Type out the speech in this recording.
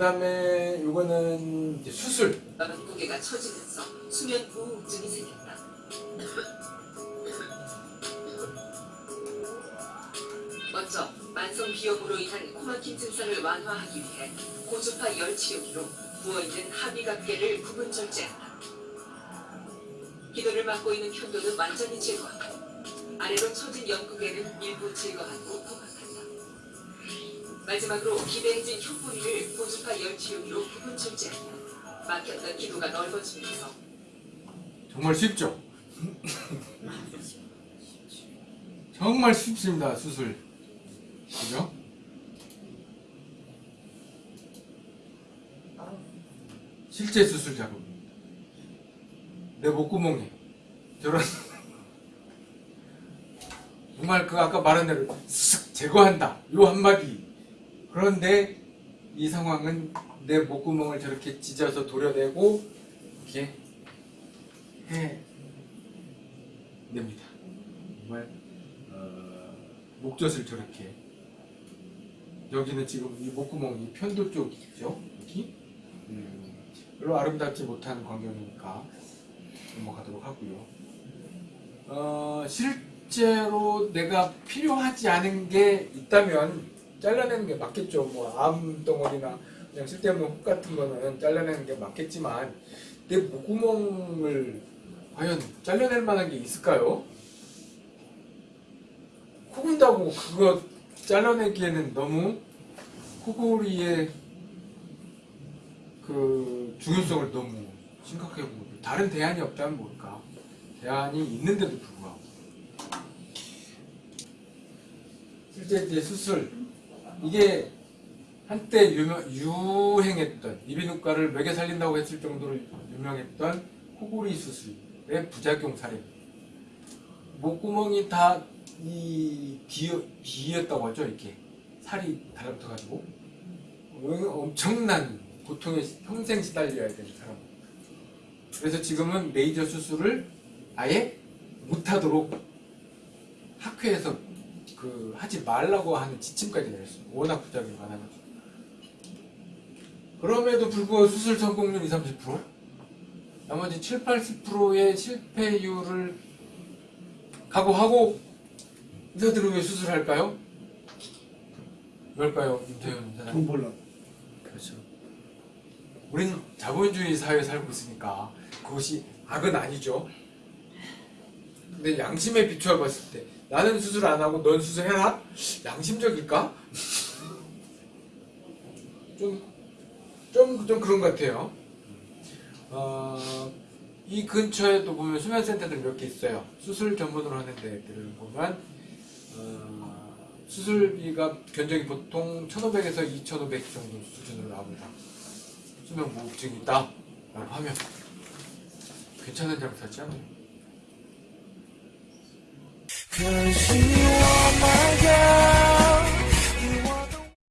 그다음에 요거는 수술. 무게가 처지면서 수면 부호흡증이 생겼다. 먼저 만성 비염으로 인한 코막힘 증상을 완화하기 위해 고주파 열 치료기로 부어있는 하비각계를 부분 절제한다. 기도를 맡고 있는 편도는 완전히 제거하고 아래로 처진 연구계는 일부 제거하고 포각한다. 마지막으로 기대해진 흉뿌리를 고주파 열 치료기로 부분 절제하면 막혔던 기도가 넓어지면서 정말 쉽죠? 정말 쉽습니다, 수술. 그죠? 실제 수술 작업. 내 목구멍에 저런 정말 그 아까 말한 대로 쓱 제거한다. 요 한마디. 그런데 이 상황은 내 목구멍을 저렇게 찢어서 도려내고 이렇게 해 냅니다. 정말 어, 목젖을 저렇게 여기는 지금 이 목구멍 이 편도 쪽이죠. 여기 음, 별로 아름답지 못한 광경이니까 넘어가도록 하고요. 어, 실제로 내가 필요하지 않은 게 있다면 잘라내는 게 맞겠죠. 뭐 암 덩어리나 그냥 쓸데없는 혹 같은 거는 잘라내는 게 맞겠지만 내 목구멍을 과연 잘라낼 만한 게 있을까요? 코 군다고 그거 잘라내기에는 너무 코골이의 그 중요성을 너무 심각하게 보고 다른 대안이 없다면 뭘까? 대안이 있는데도 불구하고 실제 이제 수술 이게 한때 유명, 유행했던 이비인후과를 먹여 살린다고 했을 정도로 유명했던 코골이 수술의 부작용 사례. 목구멍이 다 이 비였다고 하죠 이렇게. 살이 달라붙어 가지고. 엄청난 고통에 평생 시달려야 되는 사람. 그래서 지금은 레이저 수술을 아예 못하도록 학회에서 그 하지 말라고 하는 지침까지 내렸어요. 워낙 부작용이 많아가지고. 그럼에도 불구하고 수술 성공률 20, 30%? 나머지 7, 80%의 실패율을 각오하고 의사들은 왜 수술할까요? 왜일까요? 윤태현 사장님. 돈 벌라고. 그렇죠. 우린 자본주의 사회에 살고 있으니까 그것이 악은 아니죠. 근데 양심에 비추어 봤을 때 나는 수술 안 하고 넌 수술해라? 양심적일까? 좀, 좀, 좀 그런 것 같아요. 어, 이 근처에 또 보면 수면센터들 몇 개 있어요. 수술 전문으로 하는 데들을 보면, 어, 수술비가 견적이 보통 1,500에서 2,500 정도 수준으로 나옵니다. 수면 무호흡증이 있다. 라고 하면 괜찮은 장사지 않아요? you.